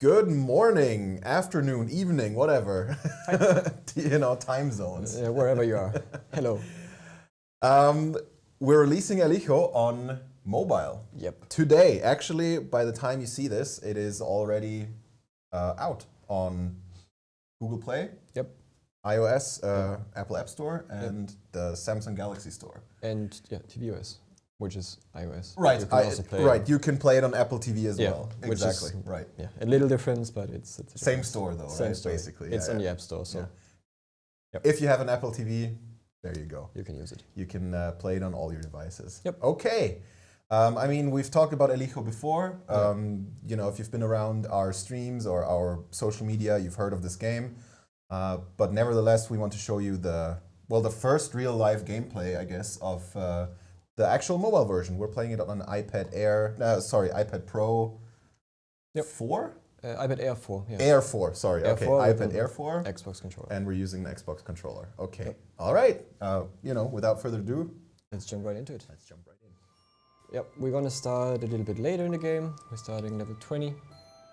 Good morning, afternoon, evening, whatever. you know, time zones. Uh, wherever you are. Hello. Um, we're releasing El Hijo on mobile. Yep. Today, actually, by the time you see this, it is already uh, out on Google Play, Yep. iOS, uh, Apple App Store, and the Samsung Galaxy Store. And yeah, tvOS, which is iOS. Right, You can I- also play right. You can play it on Apple TV as Yeah, well. which is- Exactly. right. Yeah, a little difference, but it's, it's Same store though, Same right? store. Basically, It's yeah, on yeah. the App Store, so Yeah. If you have an Apple TV, there you go. you can use it. You can uh, play it on all your devices. Yep. Okay. Um, I mean, we've talked about El Hijo before. Yeah. Um, you know, if you've been around our streams or our social media, you've heard of this game. Uh, but nevertheless, we want to show you the well, the first real live gameplay, I guess, of uh, the actual mobile version. We're playing it on an iPad Air. No, sorry, iPad Pro. Yep. Four. Uh, iPad Air 4, yeah. Air 4, sorry. Air okay, 4 iPad Air 4. Xbox controller. And we're using the Xbox controller. Okay. Yep. All right. Uh, you know, without further ado, Let's jump right into it. let's jump right in. Yep, we're gonna start a little bit later in the game. We're starting level 20.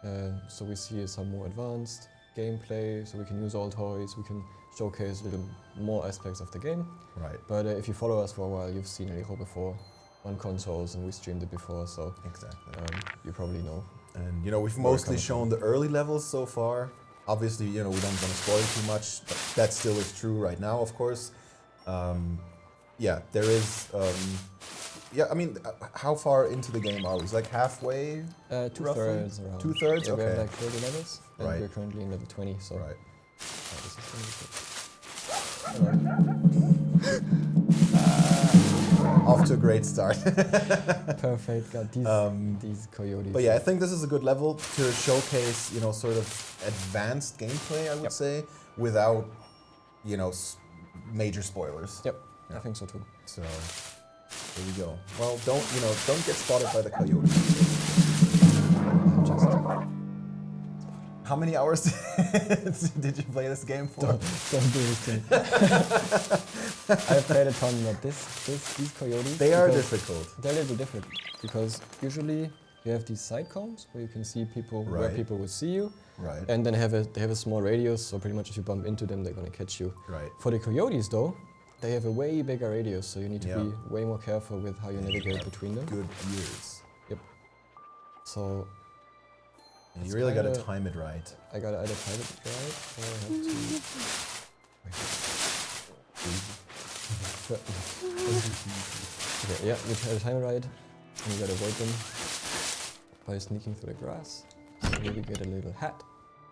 Uh, so we see some more advanced gameplay, so we can use all toys, we can showcase a little more aspects of the game. Right. But uh, if you follow us for a while, you've seen El Hijo before on consoles and we streamed it before, so Exactly. um, you probably know. And you know, we've mostly shown the early levels so far. Obviously, you know, we don't want to spoil too much. But that still is true right now, of course. Um, yeah, there is. Um, yeah, I mean, uh, how far into the game are we? It's like halfway. Uh, two Roughly? thirds around. Two-thirds? Yeah, we have Okay. like 30 levels, and Right. we're currently in level 20, so Right. uh, this is gonna be good. Off to a great start. Perfect, got these, Um, these coyotes. But yeah, I think this is a good level to showcase, you know, sort of advanced gameplay, I would Yep. say, without, you know, s- major spoilers. Yep, Yeah. I think so too. So here we go. Well, don't you know? Don't get spotted by the coyotes. How many hours did you play this game for? don't, don't do this. I've played a ton, but this, this, these coyotes. They are difficult. They're a little bit different because usually you have these side cones where you can see people where people will see you, Right. and then have a they have a small radius. So pretty much if you bump into them, they're gonna catch you. Right. For the coyotes though, they have a way bigger radius, so you need to Yeah. be way more careful with how you navigate between them. Good ears. Yep. So You really got to kinda- time it right. I gotta either time it right or I have to. okay, yeah, you try to time it right, and you gotta avoid them by sneaking through the grass. So we get a little hat.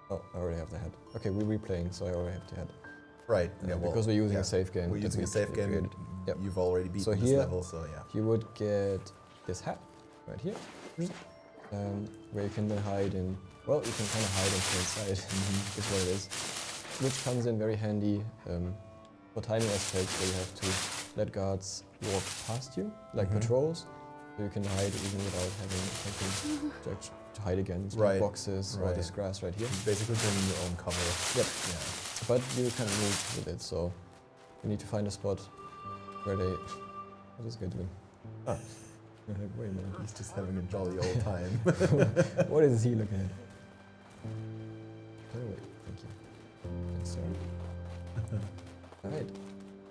Oh, I already have the hat. Okay, we're replaying, so I already have the hat. Right. Uh, Yeah. Well, because we're using yeah. a safe game. We're using a safe game. created. Yep. You've already beaten So this here- level, so yeah. You would get this hat right here, um, where you can then hide in. Well, you can kind of hide and stay inside. Mm-hmm. is what it is. Which comes in very handy um, for timing aspects where you have to let guards walk past you, like Mhm. patrols. So you can hide even without having something to, to hide against, like Right, boxes or this grass right here. Basically bringing your own cover. Yep. Yeah. But you can move with it, so you need to find a spot where they. What is this guy doing? Ah. You're like, wait a minute. He's just having a jolly old time. what is he looking at? Oh, wait, thank you. Thanks, sir. Alright,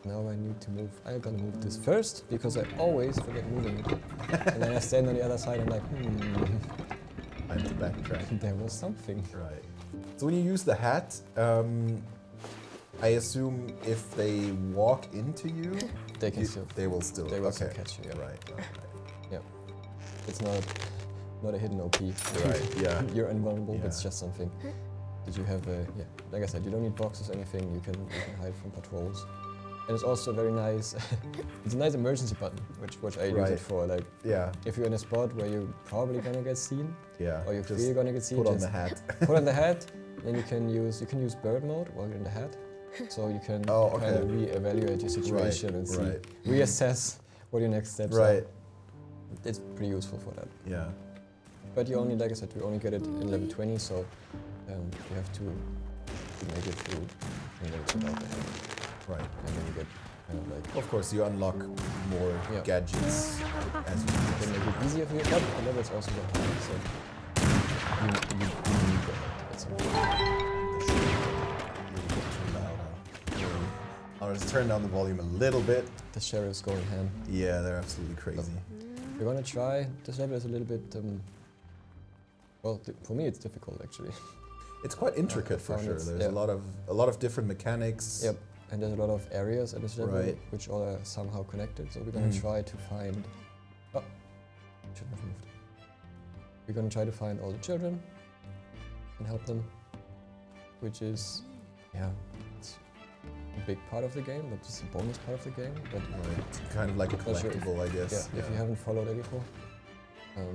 now I need to move. I'm gonna move this first because I always forget moving it. and then I stand on the other side and like, hmm, I have to backtrack. there was something. Right. So when you use the hat, um, I assume if they walk into you, They can you- still, they will still. they will okay. still catch you. Yeah. Right. right, It's not, not a hidden OP. Right. Yeah. You're invulnerable. but It's just something. Did you have a yeah? Like I said, you don't need boxes or anything. You can you can hide from patrols. And it's also very nice. it's a nice emergency button, which which I use it for. Like Yeah. if you're in a spot where you're probably gonna get seen, Yeah. or you're Just really gonna get seen, put on the hat. put on the hat. Then you can use you can use bird mode while you're in the hat, so you can Oh, kind of okay. re-evaluate your situation and see, right. reassess what your next steps Right. are it's pretty useful for that. Yeah. But you only, like I said, you only get it in level 20, so um, you have to, to make it through and then. Right. And then you get kind of like... Of course, you unlock more yeah. gadgets as you go. Make it easier for you, but the levels also get higher, so you, you, you need I'll just turn down the volume a little bit. The sheriff's going ham. Yeah, they're absolutely crazy. We're gonna try. This level is a little bit. Um, well, for me, it's difficult actually. It's quite intricate for sure. There's yeah. a lot of a lot of different mechanics. Yep. And there's a lot of areas at this level Right. which all are somehow connected. So we're gonna Mm. try to find. Oh, shouldn't have moved. We're gonna try to find all the children and help them, which is, yeah, big part of the game, but just a bonus part of the game. But Right. Kind of like a Not sure if- collectible, I yeah, guess. if you haven't followed it before, um,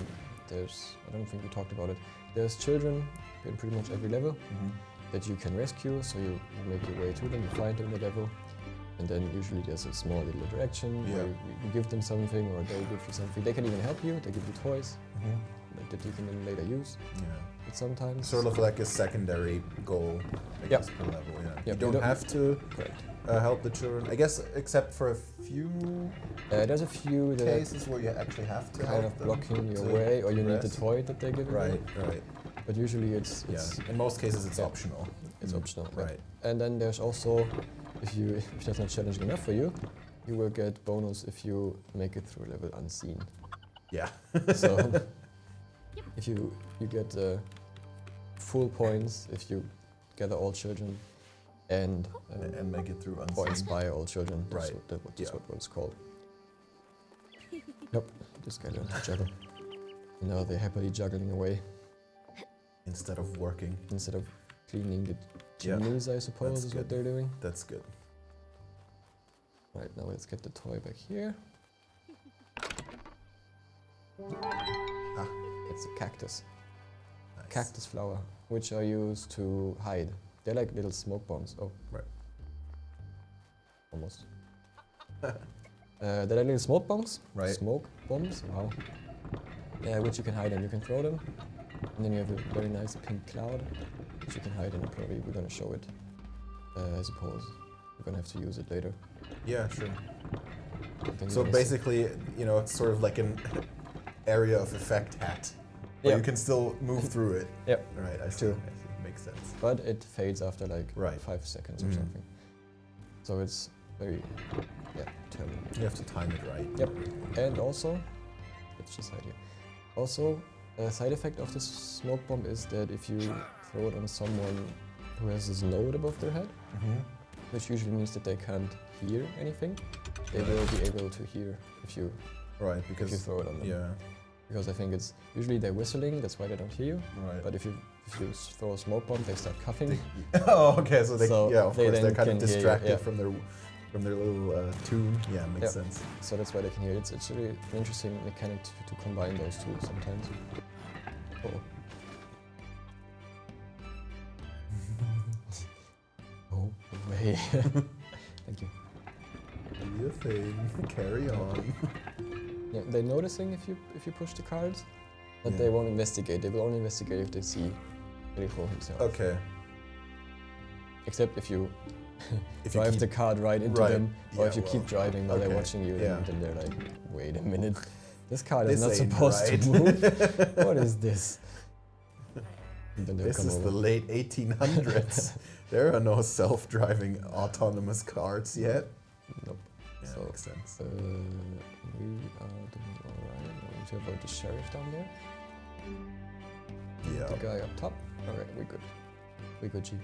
there's I don't think we talked about it. There's children in pretty much every level Mhm. that you can rescue. So you, make your way to them, you find them in the level, and then usually there's a small little interaction where Yeah. you, you give them something or they give you something. They can even help you. They give you toys Mhm. like, that you can then later use. Yeah. But sometimes Sort of like a secondary goal, I Yep. guess, per level. Yeah. Yep, You you don't don't- have to uh, help the children, I guess, except for a few Uh, there's a few cases where you actually have to kind of blocking your way, or you need the toy that they give you. Right, right. But usually it's it's yeah. In most cases, it's yeah. optional. it's Mm. optional. yeah. Right. And then there's also, if you if that's not challenging enough for you, you will get bonus if you make it through a level unseen. Yeah. So if you you get uh, full points if you gather all children and um, and, make it through or unseen. inspire all children. That's Right. what, that, what, that's Yeah. what, it's called. Yep, this guy learned to juggle. And now they're happily juggling away Instead of working. instead of cleaning the Yeah, chimneys, I suppose, that's is good. what they're doing. That's good. Right, now let's get the toy back here. It's a cactus. Nice. Cactus flower, which are used to hide. They're like little smoke bombs. Oh. Right. Almost. uh, they're like little smoke bombs. Right. Smoke bombs. Wow. Yeah, which you can hide in. You can throw them, and then you have a very nice pink cloud, which you can hide in. Probably we're gonna show it. Uh, I suppose we're gonna have to use it later. Yeah, sure. So you're gonna see- basically, you know, it's sort of like an area of effect hat. But Yeah. you can still move through it. Yep. Right, I see. True. I see. Makes sense. but it fades after like Right. five seconds or Mhm. something. So it's very, yeah, determined. You have to time it right. Yep. And also, let's just hide here. Also, a side effect of this smoke bomb is that if you throw it on someone who has this node above their head, Mm-hmm. which usually means that they can't hear anything, they will be able to hear if you Right, if you throw it on them. yeah, Because I think it's usually they're whistling, that's why they don't hear you. right. But if you if you throw a smoke bomb, they start coughing. They- oh, okay. So they So yeah, of they course they're kind of you, distracted yeah. from their from their little uh, tune. Yeah, makes Yep. sense. So that's why they can hear it. It's, it's really an interesting mechanic to, to combine those two sometimes. Oh. oh, way. Thank you. Do your thing. Carry on. Yeah, they're noticing if you if you push the cards, but Yeah. they won't investigate. They will only investigate if they see Rico himself. Okay. Except if you If drive keep, the card right into Right. them, or Yeah, if you well, keep driving while okay, they're watching you, yeah. then, they're like, wait a minute, this card is not supposed right." to move. what is this? And then they'll this is over. the late 1800s. there are no self-driving autonomous cars yet. Nope. Yeah, So- makes sense. Uh, we are doing alright. We need to avoid the sheriff down there. Yeah. The guy up top. Alright, we good. We good, G.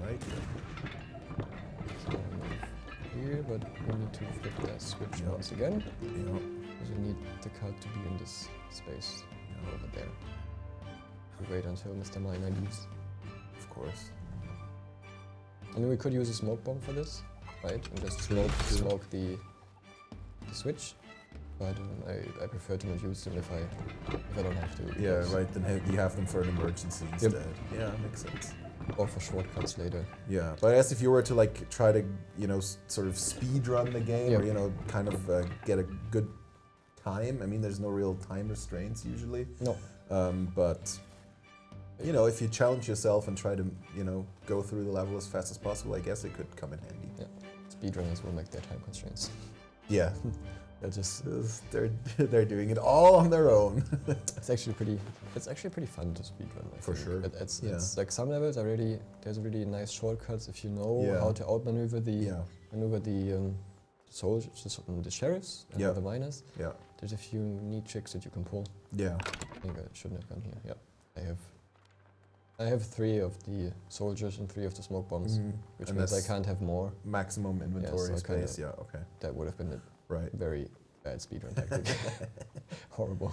All right. So here, but we need to flip that switch Yeah. once again. Yeah. Because we need the card to be in this space over there. We wait until Mr. Miner leaves. Of course. I mean, we could use a smoke bomb for this, right? And just smoke, smoke the, the switch. But um, I, I prefer to not use them if I if I don't have to. Yeah, because- right. Then ha- you have them for an emergency instead. Yeah, makes sense. Or for shortcuts later. Yeah, but I guess if you were to like try to, you know, s- sort of speed run the game, or you know, kind of uh, get a good time. I mean, there's no real time restraints usually. No. Um, but you know, if you challenge yourself and try to, you know, go through the level as fast as possible, I guess it could come in handy. Speedrunners will make their time constraints. Yeah, they're just They're they're doing it all on their own. It's actually pretty. It's actually pretty fun to speedrun. I For think. sure, It, it's, yeah. it's like some levels are really there's really nice shortcuts if you know Yeah. how to outmaneuver the yeah, maneuver the um, soldiers, the, the sheriffs and Yeah. the miners. yeah, There's a few neat tricks that you can pull. yeah. I think I shouldn't have gone here. Yeah, I have. I have three of the soldiers and three of the smoke bombs, Mhm. which And means I can't have more. maximum inventory space. Yeah, okay, That would have been a right. very bad speedrun tactic. Horrible.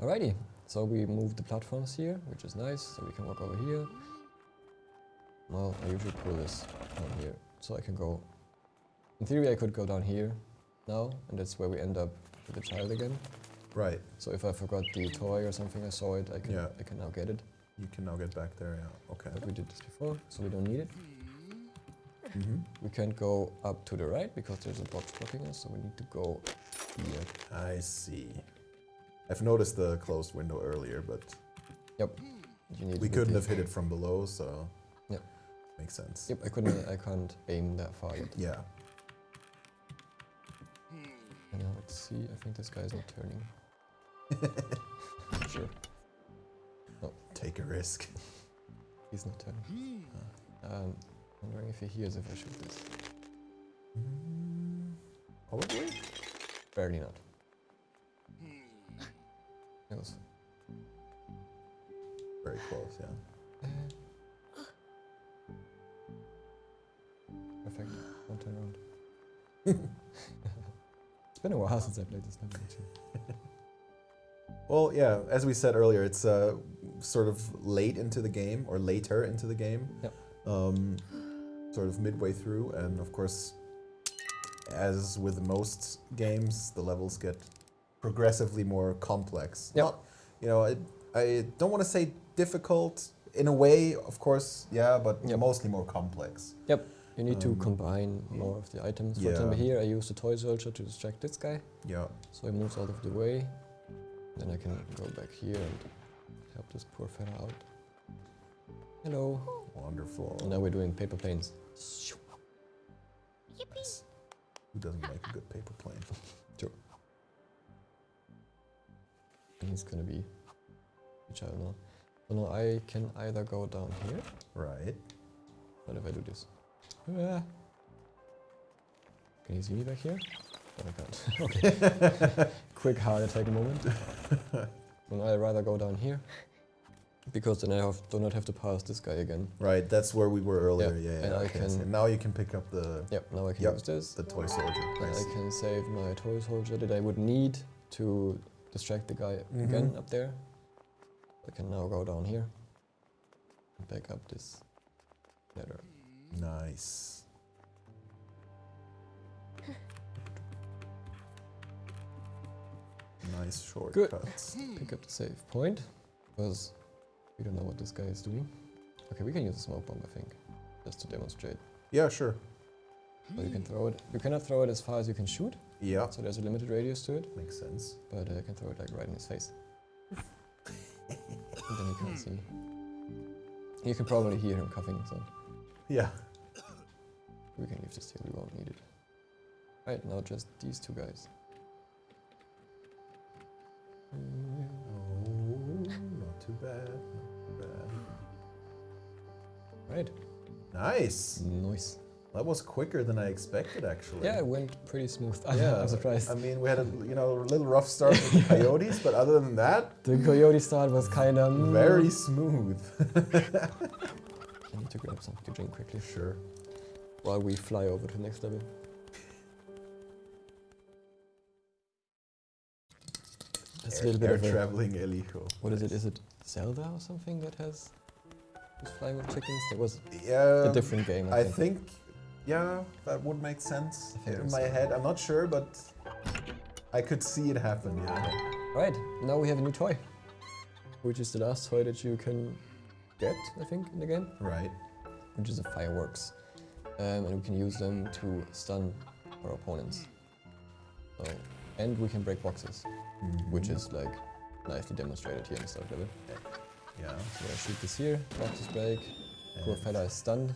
Alrighty, so we moved the platforms here, which is nice, so we can walk over here. Well, I usually pull this down here, so I can go... In theory, I could go down here now, and that's where we end up with the child again. Right. So if I forgot the toy or something, I saw it, I can, Yeah. I can now get it. You can now get back there. Yeah. Okay. But we did this before, so we don't need it. hmm We can't go up to the right, because there's a box blocking us, so we need to go here. I see. I've noticed the closed window earlier, but You need we couldn't have hit it from below, so Yep. makes sense. Yep, I couldn't. I can't aim that far yet. Yeah. And now let's see. I think this guy is not turning. sure, Take a risk. he's not turning. Um, hmm. uh, wondering if he hears if I shoot this. Hmm. Probably. Barely not. Hmm. That was. Very close. Yeah. Perfect. Don't turn around. it's been a while since I played this level too. Well, yeah. As we said earlier, it's uh, sort of late into the game or later into the game. Yep. Um, sort of midway through, and of course, as with most games, the levels get progressively more complex. Yep. Not, you know, I, I don't want to say difficult in a way, of course, yeah, but Yep. mostly more complex. Yep. You need to Um, combine more of the items. For yeah. example, here I use the toy soldier to distract this guy, Yeah. so he moves out of the way. Then I can go back here and help this poor fella out. Hello. Wonderful. Now we're doing paper planes. Nice. Who doesn't make a good paper plane? And he's gonna be a child now. So now I can either go down here. Right. What if I do this? Ah. Can you see me back here? Oh, I can't. okay. Quick heart attack moment. and I'd rather go down here. Because then I have, do not have to pass this guy again. Right, that's where we were earlier. Yeah, yeah. and I okay, can- so now you can pick up the Yep, now I can Yep. use this. the toy soldier. And Nice. I can save my toy soldier that I would need to distract the guy again Mhm. up there. I can now go down here and back up this ladder. Nice. Nice shortcuts. Pick up the save point because we don't know what this guy is doing. Okay, we can use a smoke bomb, I think, just to demonstrate. Yeah, sure. So you can throw it. You cannot throw it as far as you can shoot, Yeah, so there's a limited radius to it. makes sense. But uh, I can throw it like right in his face. and then he can't see. You can probably hear him coughing, so Yeah. we can leave this here. We won't need it. Right now, just these two guys. Oh, not too bad. Not too Right. bad. Nice. Nice. That was quicker than I expected, actually. Yeah, it went pretty smooth. Yeah, I'm surprised. I mean, we had a you know a little rough start with the coyotes, but other than that, the coyote start was kind of very mm. smooth. I need to grab something to drink quickly sure. while we fly over to the next level. That's a little bit air of traveling El Hijo. what is it? Is it Zelda or something that has who's flying with chickens? That was Yeah. a different game. I, I think. think, yeah, that would make sense in my head. I'm not sure, but I could see it happen. Yeah. Right now we have a new toy, which is the last toy that you can get, I think, in the game, Right. which is the fireworks, um, and we can use them to stun our opponents. So, and we can break boxes, which Mhm. is like nicely demonstrated here in the start level. yeah. So I shoot this here, boxes break, poor fella is stunned.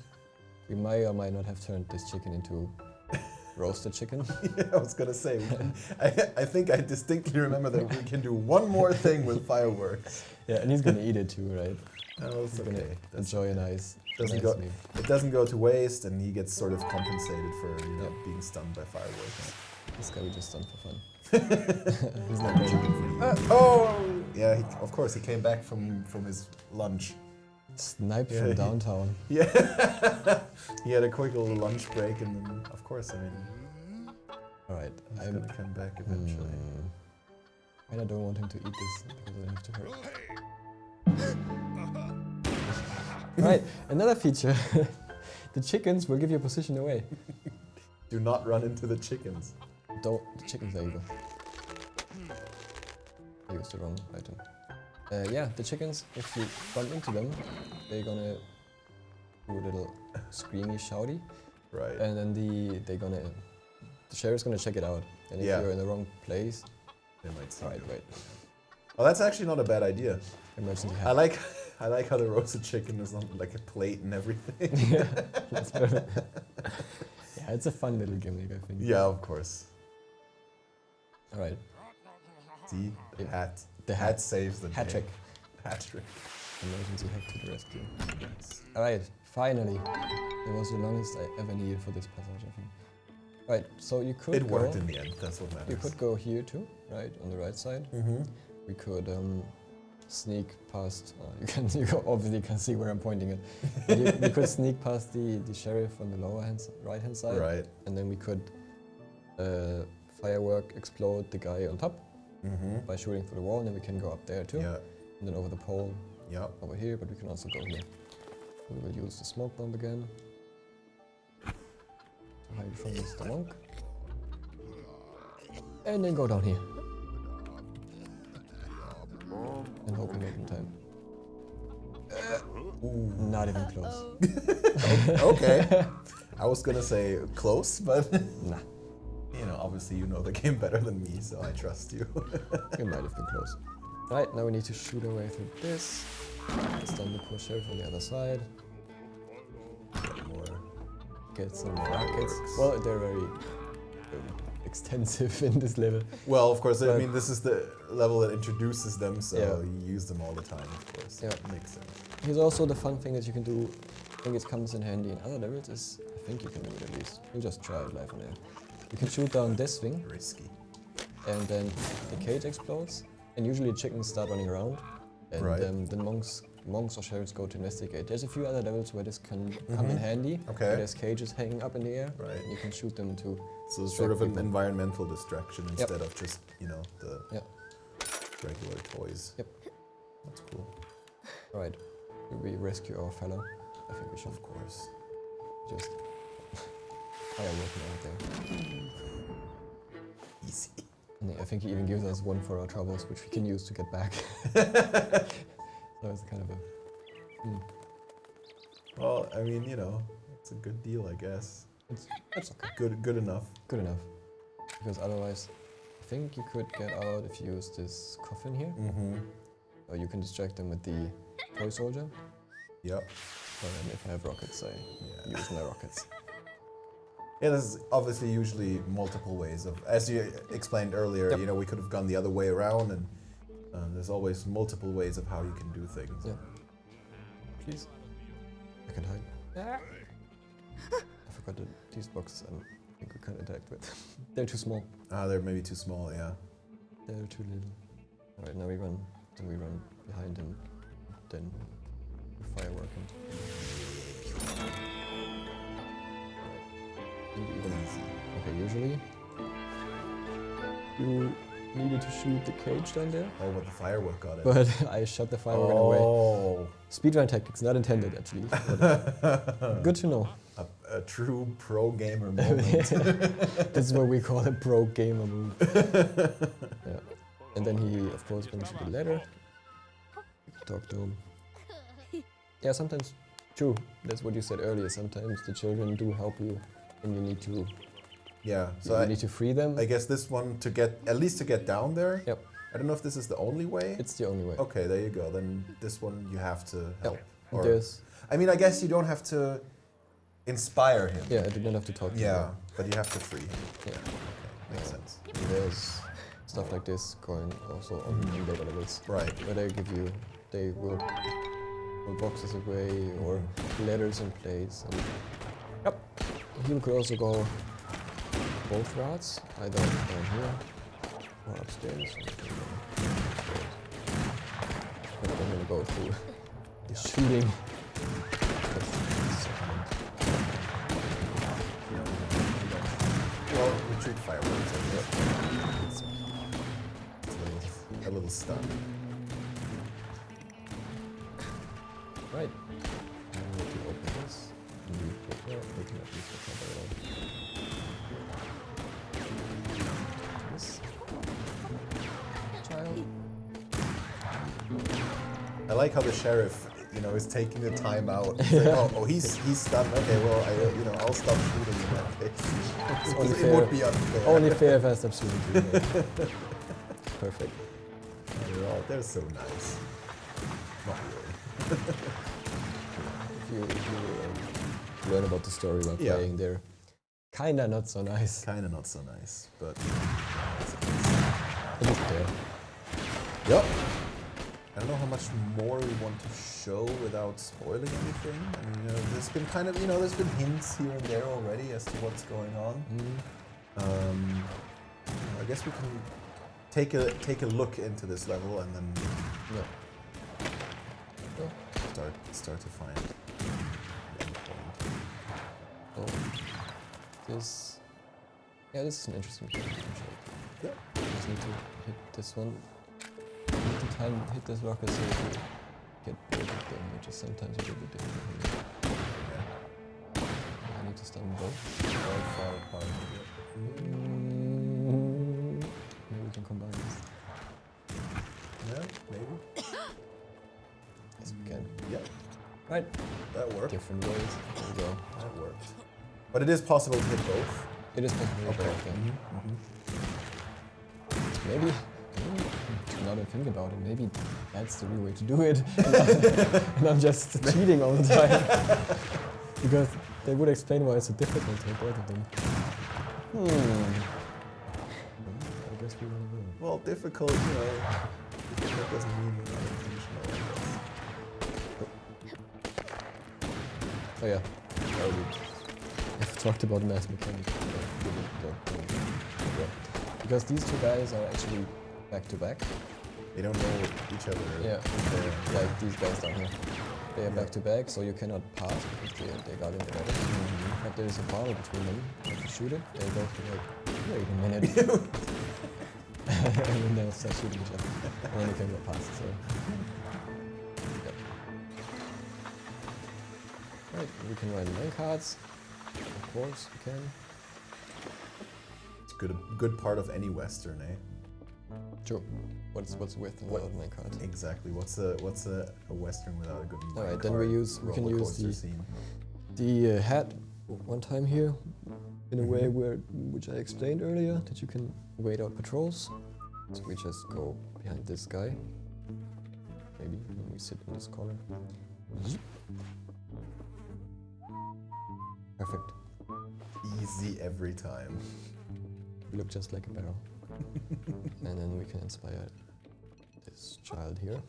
We may or might not have turned this chicken into roasted chicken. yeah, I was gonna say. can- I, I think I distinctly remember that we can do one more thing with fireworks. yeah, and he's gonna eat it too, right? Oh, it's He's okay. That's- enjoy a nice, Doesn't nice go- meal. it doesn't go to waste, and he gets sort of compensated for you know Yeah. being stunned by fireworks. This guy we just done for fun. he's not going. Uh, oh, yeah. He, of course, he came back from from his lunch. Sniped Yeah, from he- downtown. Yeah, he had a quick little lunch break, and then, of course, I mean, All right, I'm. gonna come back eventually. Hmm. And I don't want him to eat this because I have to hurry. right, another feature. the chickens will give your position away. Do not run into the chickens. Don't. The chickens, there you go. I used the wrong item. Uh, yeah, the chickens, if you bump into them, they're gonna do a little screamy, shouty, Right. and then the they're gonna the sheriff's gonna check it out. And if Yeah. you're in the wrong place, They might see right, you. right, Oh, that's actually not a bad idea. emergency I like, I like how the roasted chicken is on like a plate and everything. yeah, that's perfect. yeah, it's a fun little gimmick, I think. yeah, of course. All right, See, the hat. the Hat hat, saves the hat day. trick, Hat trick. emergency hack to the rescue. Yes. All right, finally, it was the longest I ever needed for this passage, I think. Right, so you could It go, worked in the end. That's what matters. you could go here too, right, on the right side. Mm-hmm. We could um, sneak past. Uh, you can you obviously can see where I'm pointing it. You, you could sneak past the the sheriff on the lower hand, right hand side, Right. and then we could uh, firework explode the guy on top Mm-hmm. by shooting through the wall, and then we can go up there too, Yeah. and then over the pole Yeah. over here. But we can also go here. We will use the smoke bomb again to hide from Mr. Monk, and then go down here. And hope we make it in time. Ooh. Not even close. okay. I was gonna say close, but Nah, obviously you know the game better than me, so I trust you. it might have been close. Right, now we need to shoot our way through this. Stun the poor sheriff on the other side. Get more. Get some rockets. Well, they're very um, extensive in this level. Well, of course. I mean, this is the level that introduces them, so Yeah. you use them all the time, of course. Yeah. Makes sense. Here's also the fun thing that you can do. I think it comes in handy in other levels. Is I think you can do it at least. We'll just try it live on air. You can shoot down this thing, Risky. and then the cage explodes. And usually chickens start running around, and Right. um, the monks, monks or sheriffs go to investigate. There's a few other levels where this can come in Mhm. handy. Okay. there's cages hanging up in the air, Right. and you can shoot them to. So it's sort of an people. environmental distraction instead of just, you know, the Yep. regular toys. Yep. That's cool. Right. We rescue our fellow. I think we should Of course. just fireworking out there. Easy. I think he even gives us one for our troubles, which we can use to get back. so it's kind of a. mm, Well, I mean, you know, it's a good deal, I guess. it's, it's okay. Good, good enough. good enough. Because otherwise, I think you could get out if you use this coffin here. Mm-hmm. Or you can distract them with the toy soldier. Yep. And if I have rockets, I Yeah. use my rockets. Yeah, there's obviously usually multiple ways of, as you explained earlier, Yep. you know, we could have gone the other way around, and uh, there's always multiple ways of how you can do things. Yeah. Please. I can hide. I forgot that these boxes um, I think we can't interact with. They're too small. Ah, they're maybe too small, yeah. They're too little. Alright, now we run. Then we run behind him. Then we firework him. And we even- Okay, usually you needed to shoot the cage down there, Oh, but the firework got it. but I shot the firework away. oh, Speedrun tactics, not intended actually. but Good to know. a, a true pro gamer moment. this is what we call a pro gamer move. yeah. And then he, of course, went to the ladder. Talk to him. Yeah, sometimes, true. That's what you said earlier. Sometimes the children do help you, and you need to yeah, so you I, need to free them. I guess this one to get at least to get down there. Yep. I don't know if this is the only way. it's the only way. okay, there you go. Then this one you have to help. There's, I mean, I guess you don't have to inspire him. yeah, I did not have to talk to Yeah, him. But you have to free him. Yeah. Okay, makes Yeah. sense. There's stuff like this going also on in later levels. Right. Where they give you, they will pull boxes away or mm-hmm. letters and plates. And yep. You could also go both routes, either down here or upstairs. I'm gonna go through the shooting. Well, retreat fireworks. It's, a, little, a little stun. Sheriff, you know, is taking the time out. He's like, oh, oh, he's he's stunned. Okay, well, I, you know, I'll stop shooting in that case. Only it fair. would be unfair. Only fair if I stop shooting too. Perfect. They're, all, they're so nice. Not really. If you, if you um, learn about the story while Yeah. playing, they're kinda not so nice. Kind of not so nice, but. At least there. Yep. I don't know how much more we want to show without spoiling anything. I mean, you know, there's been kind of, you know, there's been hints here and there already as to what's going on. Mm. Um, I guess we can take a take a look into this level and then start start to find the end point. Oh, this. Yeah, this is an interesting. Yeah. Just need to hit this one. To time hit this rocket so you get them, which is sometimes a little bit difficult. Yeah. I need to stun both. Quite far apart. Mm, maybe we can combine this. Yeah, maybe. Yes, we can. Yeah, Right. that worked. Different ways. There we go. That worked. But it is possible to hit both. It is possible. to Okay. both, yeah. Mhm. Maybe, maybe, now that I think about it, maybe that's the real way to do it. and I'm just cheating all the time. because they would explain why it's so difficult to both of them. Hmm. I guess we will know. Well, difficult, you know. that doesn't mean unintentional. I guess. Oh yeah. I've talked about mass mechanics. but we will don't- don't- yeah. Because these two guys are actually back to back. They don't know each other. Yeah. Like these guys down here. They are Yeah. back to back, so you cannot pass because they, they got in the letter. But there is a bar between them. If you shoot it, they go for like, wait a minute. and then they'll start shooting each other. And then you can go past, so. Yep. Right, we can ride main cards. Of course, we can. It's good, a good part of any western, eh? Sure. What's what's with and What- without cards? Exactly. What's a what's a, a western without a good All right, then we use- we can use the- scene. the uh, hat one time here in a way Mhm. where which I explained earlier that you can wait out patrols. So we just go behind this guy. Maybe when we sit in this corner. Perfect. Easy every time. We look just like a barrel. and then we can inspire this child here.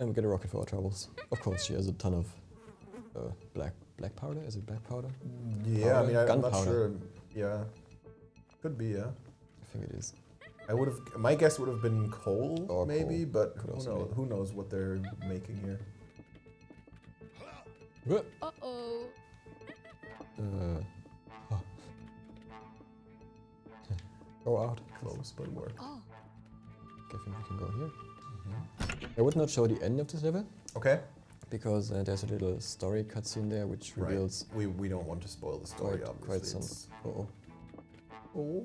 And we get a rocket for our troubles. Of course, she has a ton of uh, black black powder. Is it black powder? Yeah, I mean, I, I'm not Gunpowder. sure. Yeah, could be. Yeah, I think it is. I would have. My guess would have been coal, Or maybe, coal. but Could who knows? Who knows what they're making here? Uh, Uh-oh. oh. Go out. Close, but work. Oh. I think we can go here. I would not show the end of this level Okay. because uh, there's a little story cutscene there which reveals... Right. We we don't want to spoil the story. quite, obviously. quite some. Uh oh. Oh.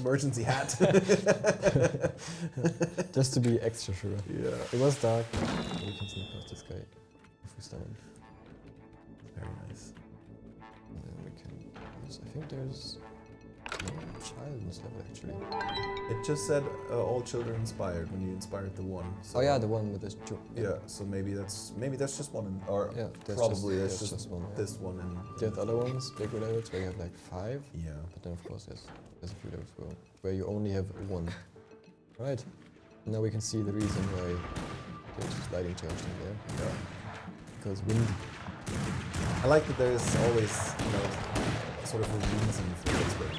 Emergency hat. Just to be extra sure. yeah. It was dark. We can sneak past this guy stun him. Very nice. And then we can use. I think there's. child in this level actually? It just said uh, all children inspired when you inspired the one. So Oh yeah, the one with this. ju- Yeah, so maybe that's maybe that's just one, in, or Yeah, there's probably just, that's there's just, one. yeah. this one, and There's other ones, bigger levels, where you have like five. yeah. But then of course there's, there's a few levels where, where you only have one. Right. Now we can see the reason why there's lighting changed in there. Yeah. Because wind. I like that there's always, you know, sort of a reason for this. But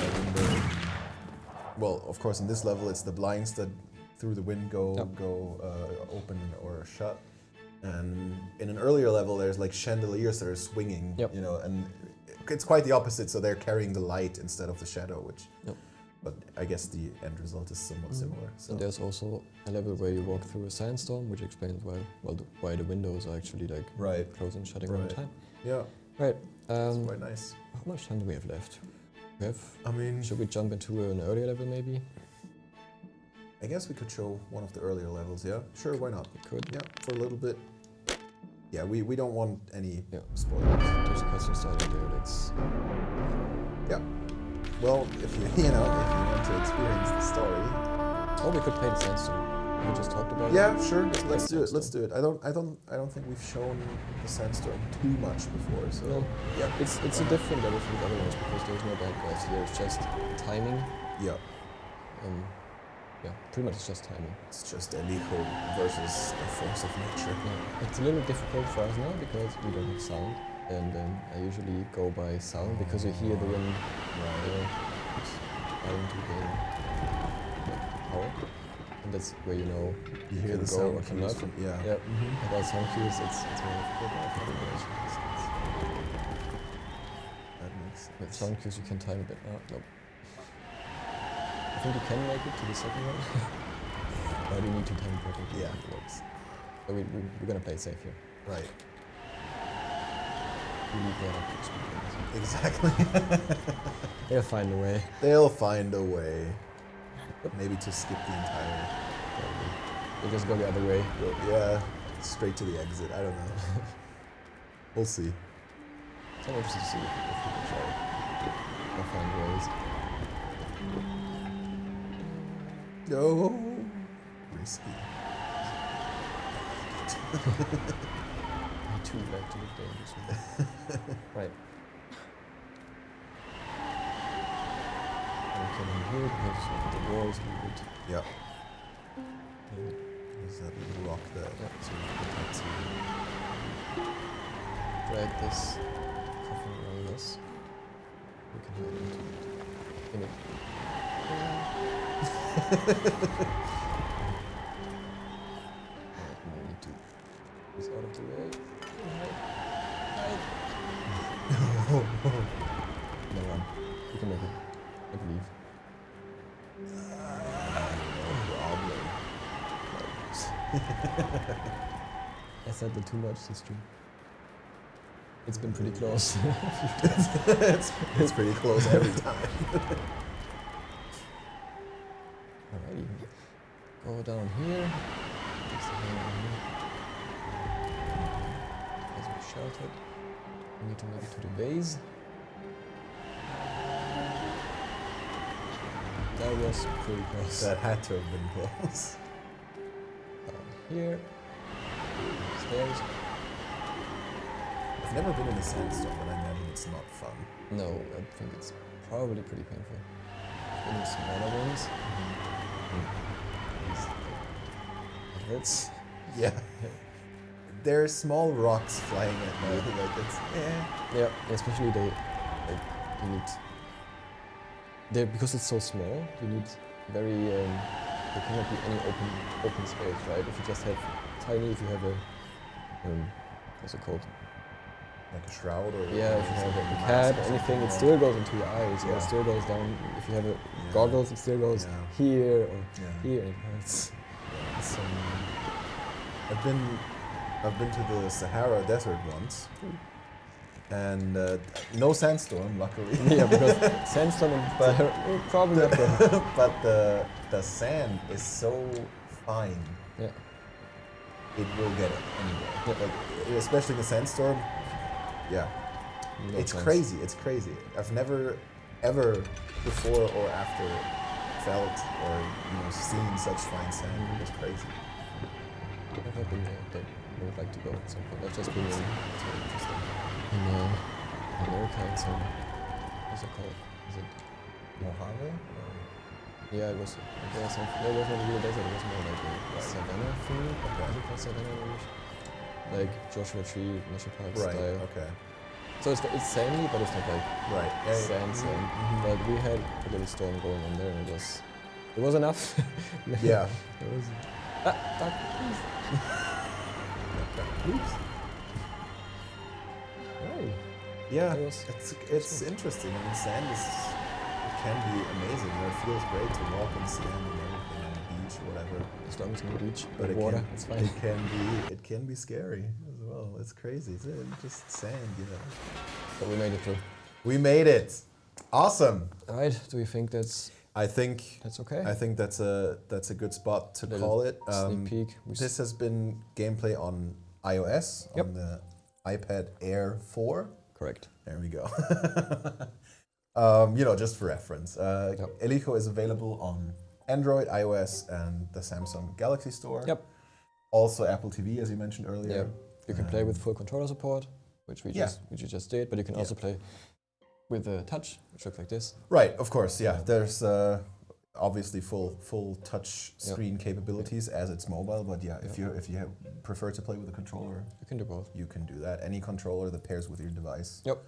like in the, well, of course, in this level, it's the blinds that through the wind go go uh, open or shut. And in an earlier level, there's like chandeliers that are swinging, Yep. you know, and it's quite the opposite. So they're carrying the light instead of the shadow, which. Yep. But I guess the end result is somewhat Mhm. similar. So And there's also a level where you walk through a sandstorm, which explains why well the, why the windows are actually like right, closing and shutting all the Right. time. yeah, Right. Um, quite nice. how much time do we have left? We have. I mean, Should we jump into an earlier level maybe? I guess we could show one of the earlier levels, yeah? Sure, why not? We could. Yeah, for a little bit. Yeah, we, we don't want any Yeah. spoilers. There's a cutscene starting there. Let's. Well, if you you know, if you want to experience the story. Oh, we could play the sandstorm. We just talked about Yeah, it. sure, Let's let's do it. Let's do it. I don't I don't I don't think we've shown the sandstorm too much before, so No, yeah. it's it's a different level from the other ones because there's no bad guys here. It's just timing. Yeah. Um, yeah, pretty much it's just timing. It's just El Hijo versus the force of nature. Yeah, it's a little difficult for us now because we don't have sound, and um, I usually go by sound because you hear the wind Right. uh, it's to gain like, power, and that's where you know You hear the sound or cannot. from yeah. Yeah, about sound cues, it's it's more difficult. but I think it is. That makes sense. With sound cues, you can time a bit. Oh, no. I think you can make it to the second one, but you need to time perfectly. Yeah. It works. So we, we, we're gonna play it safe here. Right. We leave that up to experience. Exactly. They'll find a way. They'll find a way. Maybe to skip the entire. We'll just go the other way. Yeah, straight to the exit. I don't know. we'll see. So I'm interested to see if, can try. I'll find ways. No. Risky. Too like to look dangerous. right. And we can in here because of the walls we would. Yeah. There's that little rock there. Yeah. So we can see. drag this coffin around us. We can hide into it. In it. Alright, now I need to out of the way. No run. We can make it. I believe. I said that too much this stream. It's been pretty close. it's, it's pretty close every time. Alrighty. Go down here. Just a hand down here. As we sheltered. We need to make it to the base. That was pretty close. that had to have been close. Down here. Stairs. I've never been in a sandstorm, but I imagine it's not fun. No, I think it's probably pretty painful. In the smaller ones. Mm-hmm. Hmm. It hurts. Yeah. There are small rocks flying at me. Like it's eh. Yeah, especially they, like, you need, they because it's so small, you need very, um, there cannot be any open open space, right? If you just have tiny, if you have a, um, what's it called? Like a shroud or Yeah, if you have a mask cap, anything, it still goes into your eyes, or Yeah. it still goes down. If you have a Yeah. goggles, it still goes Yeah. here or Yeah. here, and it hurts. Yeah, so, I've been I've been to the Sahara Desert once, and uh, no sandstorm, luckily. yeah, because sandstorm and But- Sahara- probably not but the the sand is so fine, Yeah. it will get it anyway. Yeah. Like especially in a sandstorm. Yeah, No it's chance. crazy. It's crazy. I've never, ever, before or after, felt or you know seen such fine sand. Mhm. It's crazy. I've never been there, but I would like to go at some point. I've just been It's very interesting. in uh, America and some, what's it called? Is it, Mojave? yeah, it was, yeah, some, no, it wasn't really desert, it was more like a savannah thing, Okay. what do you call savannah English? Like Joshua Tree National Park Right. style. Okay. So it's, it's sandy, but it's not like Right. Yeah. sand, sand. mhm. But we had a little storm going on there, and it was, it was enough. Yeah. it was. Ah. Oops. Yeah, it's it's interesting. I mean, sand is it can be amazing. You know, it feels great to walk in sand and everything on the beach or whatever. As long as no beach, But it water, can, it's fine. It can be it can be scary as well. It's crazy. It's just sand, you know. But we made it through. We made it. Awesome. All right. Do we think that's I think that's okay? I think that's a that's a good spot to Little call it. Um, Sneak peek. We This has been gameplay on iOS Yep. on the iPad Air 4. correct. There we go. um, you know, just for reference, uh, Yep. El Hijo is available on Android, iOS, and the Samsung Galaxy Store. Yep. Also Apple TV, as you mentioned earlier. You can play with Um, full controller support, which we yeah. just which you just did, but you can also play with the touch, which looks like this. Right, of course, yeah. Yeah. There's uh, obviously full full touch screen capabilities as it's mobile, but yeah, if you if you have, prefer to play with a controller, You can do both. you can do that. Any controller that pairs with your device Yep.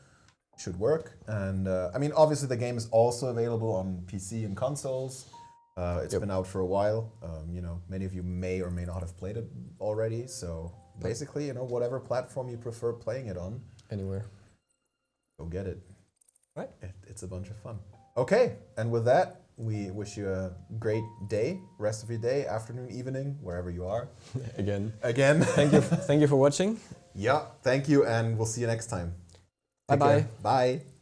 should work. And uh, I mean, obviously, the game is also available on PC and consoles. Uh, it's Yep. been out for a while. Um, you know, many of you may or may not have played it already. So basically, you know, whatever platform you prefer playing it on, Anywhere. go get it. Right. It, it's a bunch of fun. Okay, and with that, we wish you a great day, rest of your day, afternoon, evening, wherever you are. Again. Again, Thank you. thank you for watching. yeah, thank you, and we'll see you next time. Bye-bye. Bye.